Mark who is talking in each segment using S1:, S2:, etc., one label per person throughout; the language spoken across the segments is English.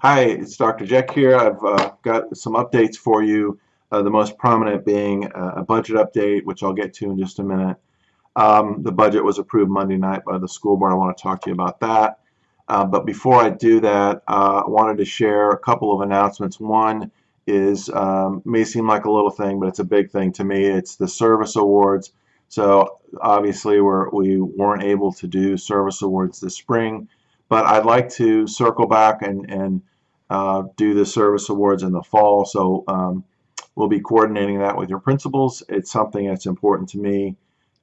S1: Hi, it's Dr. Jeck here. I've uh, got some updates for you, uh, the most prominent being a budget update, which I'll get to in just a minute. Um, the budget was approved Monday night by the school board. I want to talk to you about that. Uh, but before I do that, uh, I wanted to share a couple of announcements. One is, um, may seem like a little thing, but it's a big thing to me. It's the service awards. So obviously we're, we weren't able to do service awards this spring, but I'd like to circle back and, and uh, do the service awards in the fall. So um, we'll be coordinating that with your principals. It's something that's important to me.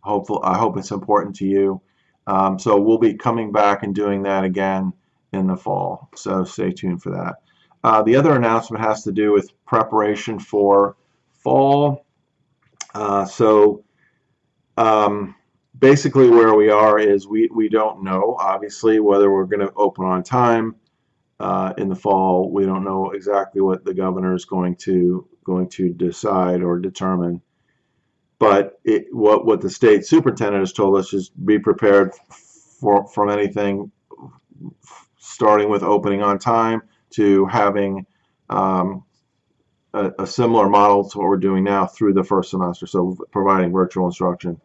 S1: Hopeful, I hope it's important to you. Um, so we'll be coming back and doing that again in the fall. So stay tuned for that. Uh, the other announcement has to do with preparation for fall. Uh, so um, basically where we are is we, we don't know, obviously, whether we're going to open on time uh, in the fall. We don't know exactly what the governor is going to going to decide or determine. But it, what what the state superintendent has told us is be prepared for from anything starting with opening on time to having um, a, a, similar model to what we're doing now through the first semester. So providing virtual instruction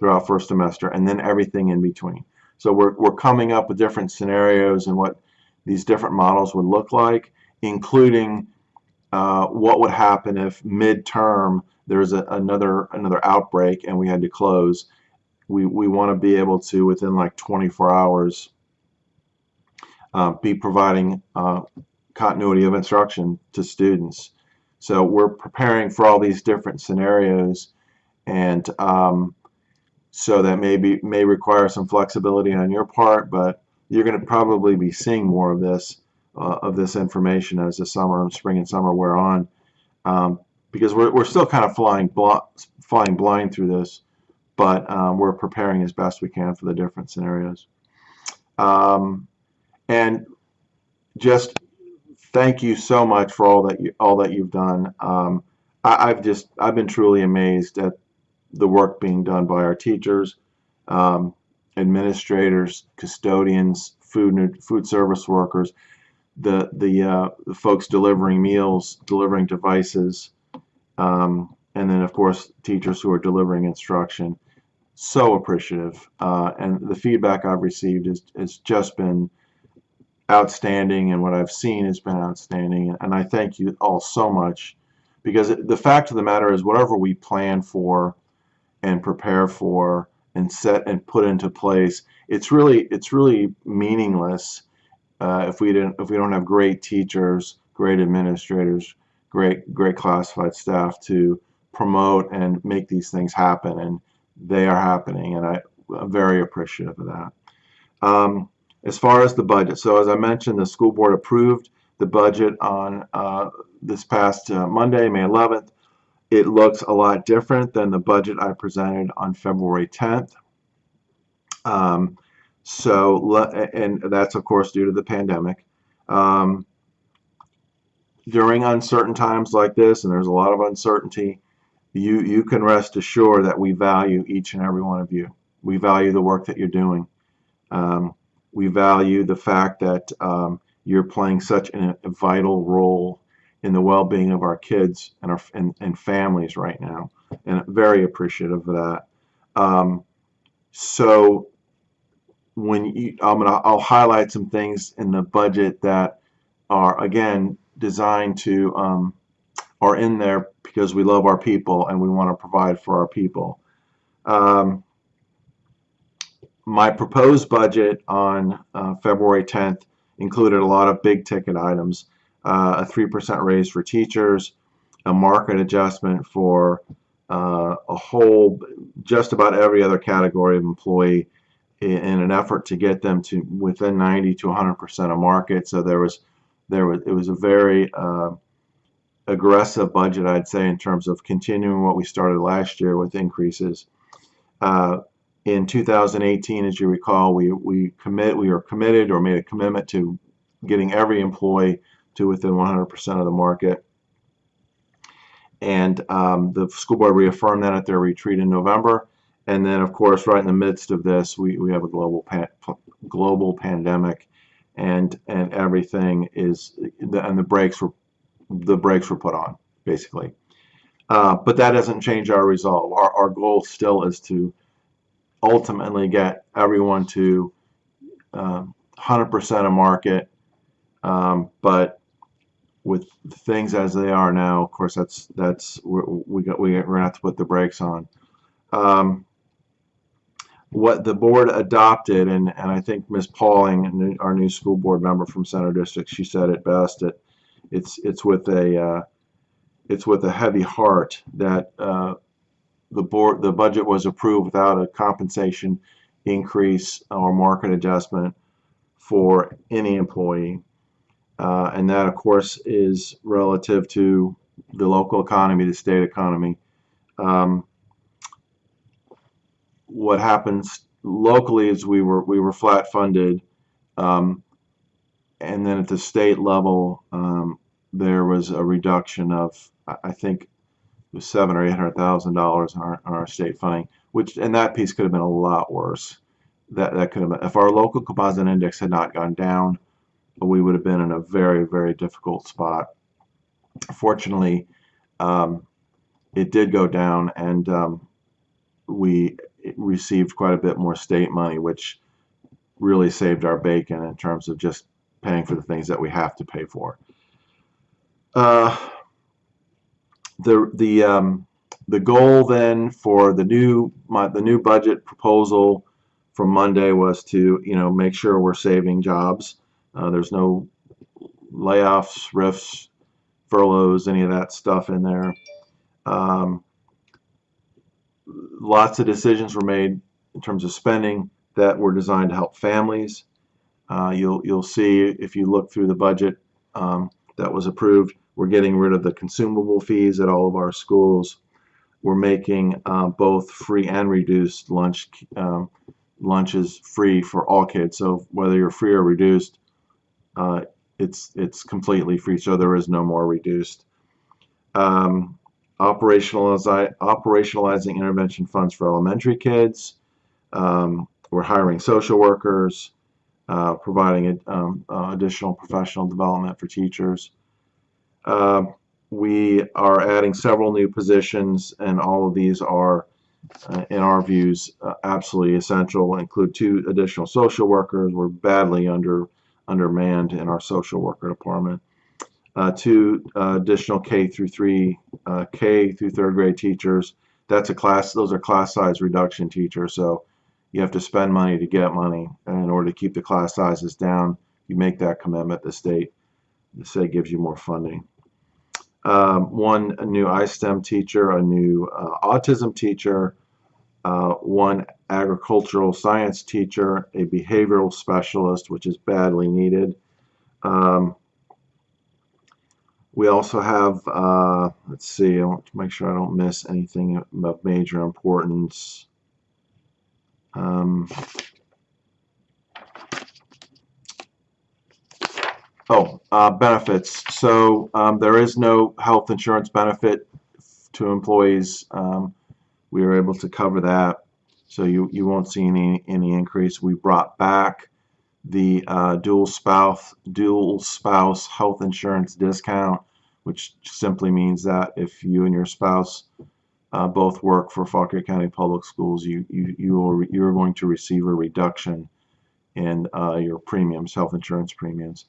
S1: throughout first semester and then everything in between. So we're, we're coming up with different scenarios and what these different models would look like, including uh, what would happen if midterm there's a, another another outbreak and we had to close. We, we want to be able to, within like 24 hours, uh, be providing uh, continuity of instruction to students. So we're preparing for all these different scenarios and um, so that maybe may require some flexibility on your part, but you're going to probably be seeing more of this uh, of this information as the summer, and spring, and summer wear on, um, because we're we're still kind of flying bl flying blind through this, but um, we're preparing as best we can for the different scenarios. Um, and just thank you so much for all that you all that you've done. Um, I, have just I've been truly amazed at the work being done by our teachers, um, administrators, custodians, food food service workers, the the, uh, the folks delivering meals, delivering devices, um, and then of course teachers who are delivering instruction. So appreciative, uh, and the feedback I've received has, has just been outstanding, and what I've seen has been outstanding, and I thank you all so much because the fact of the matter is whatever we plan for and prepare for and set and put into place. It's really it's really meaningless uh, if we didn't if we don't have great teachers great administrators great great classified staff to promote and make these things happen and they are happening and I, am very appreciative of that. Um, as far as the budget so as I mentioned the school board approved the budget on uh, this past uh, Monday May 11th it looks a lot different than the budget I presented on February 10th. Um, so, and that's of course due to the pandemic. Um, during uncertain times like this, and there's a lot of uncertainty, you, you can rest assured that we value each and every one of you. We value the work that you're doing. Um, we value the fact that um, you're playing such a vital role in the well-being of our kids and our and, and families right now and very appreciative of that. Um, so when you I'm gonna I'll highlight some things in the budget that are again designed to um, are in there because we love our people and we want to provide for our people. Um, my proposed budget on uh, February 10th included a lot of big ticket items uh, a 3% raise for teachers, a market adjustment for uh, a whole, just about every other category of employee in, in an effort to get them to within 90 to 100% of market. So there was, there was, it was a very uh, aggressive budget, I'd say, in terms of continuing what we started last year with increases. Uh, in 2018, as you recall, we we commit we were committed or made a commitment to getting every employee to within 100% of the market. And um, the school board reaffirmed that at their retreat in November. And then, of course, right in the midst of this, we, we have a global global pandemic, and and everything is and the brakes were the brakes were put on basically. Uh, but that doesn't change our resolve. Our, our goal still is to ultimately get everyone to 100% um, of market. Um, but with things as they are now, of course, that's that's we got we, we're gonna have to put the brakes on. Um, what the board adopted, and, and I think Ms. Pauling, our new school board member from Center District, she said it best. It, it's it's with a uh, it's with a heavy heart that uh, the board the budget was approved without a compensation increase or market adjustment for any employee. Uh, and that, of course, is relative to the local economy, the state economy. Um, what happens locally is we were we were flat funded, um, and then at the state level, um, there was a reduction of I think it was seven or eight hundred thousand dollars on our, state funding, which and that piece could have been a lot worse. That that could have been if our local composite index had not gone down, we would have been in a very very difficult spot. Fortunately, um, it did go down, and um, we received quite a bit more state money, which really saved our bacon in terms of just paying for the things that we have to pay for. Uh, the the um, the goal then for the new my, the new budget proposal from Monday was to you know make sure we're saving jobs. Uh, there's no layoffs, RIFs, furloughs, any of that stuff in there. Um, lots of decisions were made in terms of spending that were designed to help families. Uh, you'll you'll see if you look through the budget um, that was approved, we're getting rid of the consumable fees at all of our schools. We're making uh, both free and reduced lunch um, lunches free for all kids. So whether you're free or reduced, uh, it's it's completely free. So there is no more reduced. Um, operationalize, operationalizing intervention funds for elementary kids. Um, we're hiring social workers, uh, providing um, uh, additional professional development for teachers. Uh, we are adding several new positions, and all of these are, uh, in our views, uh, absolutely essential. Include two additional social workers. We're badly under undermanned in our social worker department uh, two uh, additional K through three, uh, K through third grade teachers. That's a class, those are class size reduction teachers. So you have to spend money to get money. And in order to keep the class sizes down, you make that commitment, the state, the state gives you more funding. Um, one new iSTEM teacher, a new uh, autism teacher, uh, one agricultural science teacher, a behavioral specialist, which is badly needed. Um, we also have, uh, let's see, I want to make sure I don't miss anything of major importance. Um, oh, uh, benefits. So um, there is no health insurance benefit to employees. Um, we were able to cover that. So you, you won't see any, any increase. We brought back the uh, dual spouse dual spouse health insurance discount, which simply means that if you and your spouse uh, both work for Fauquier County Public Schools, you you you are you're going to receive a reduction in uh, your premiums, health insurance premiums.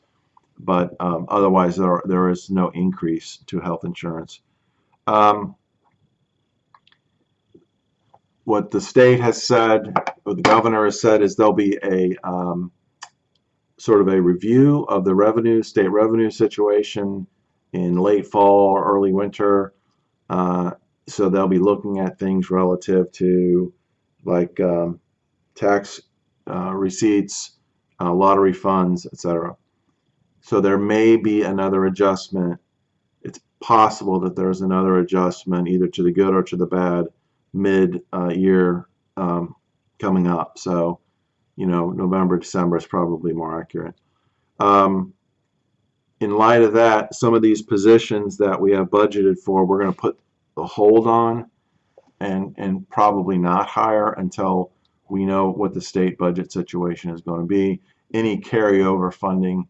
S1: But um, otherwise, there are, there is no increase to health insurance. Um, what the state has said, or the governor has said, is there'll be a um, sort of a review of the revenue, state revenue situation in late fall or early winter. Uh, so they'll be looking at things relative to like um, tax uh, receipts, uh, lottery funds, etc. So there may be another adjustment. It's possible that there's another adjustment either to the good or to the bad mid-year uh, um, coming up. So you know, November, December is probably more accurate. Um, in light of that, some of these positions that we have budgeted for, we're going to put a hold on and, and probably not hire until we know what the state budget situation is going to be. any carryover funding,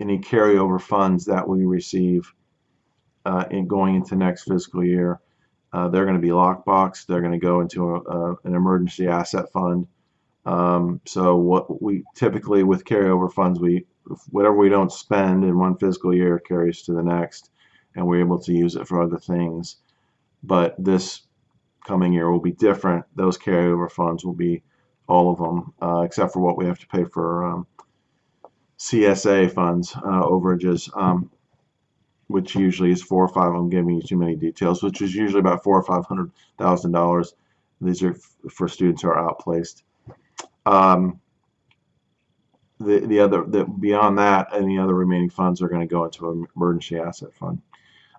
S1: any carryover funds that we receive uh, in going into next fiscal year. Uh, they're going to be lockbox. They're going to go into a, a, an emergency asset fund. Um, so what we typically with carryover funds, we whatever we don't spend in one fiscal year carries to the next, and we're able to use it for other things. But this coming year will be different. Those carryover funds will be all of them, uh, except for what we have to pay for um, CSA funds, uh, overages, um, which usually is four or five. I'm giving you too many details, which is usually about four or five hundred thousand dollars. These are for students who are outplaced. Um, the the other the, beyond that, any other remaining funds are going to go into an emergency asset fund.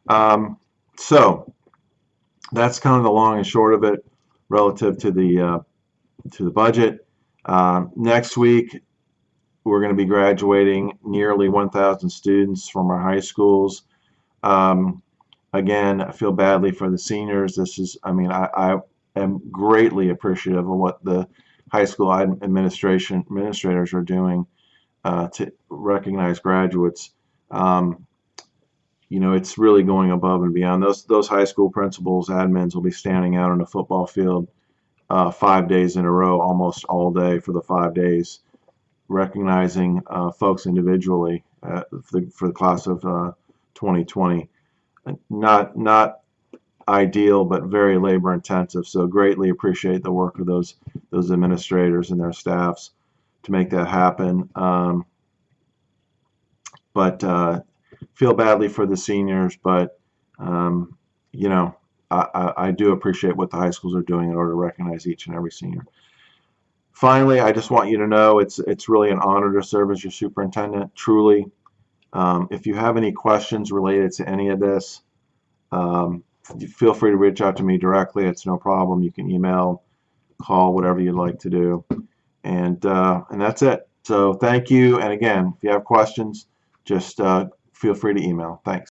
S1: Um, so that's kind of the long and short of it relative to the uh, to the budget. Um, next week, we're going to be graduating nearly 1,000 students from our high schools. Um, again, I feel badly for the seniors. This is, I mean, I, I am greatly appreciative of what the high school administration administrators are doing uh, to recognize graduates. Um, you know, it's really going above and beyond. Those those high school principals, admins will be standing out on a football field uh, five days in a row, almost all day for the five days, recognizing uh, folks individually uh, for, the, for the class of 2020. Uh, not not ideal, but very labor intensive. So greatly appreciate the work of those those administrators and their staffs to make that happen. Um, but uh, feel badly for the seniors, but um, you know, I, I, I, do appreciate what the high schools are doing in order to recognize each and every senior. Finally, I just want you to know it's it's really an honor to serve as your superintendent. Truly, um, if you have any questions related to any of this, um, feel free to reach out to me directly. It's no problem. You can email, call, whatever you'd like to do, and uh, and that's it. So thank you. And again, if you have questions, just uh, feel free to email. Thanks.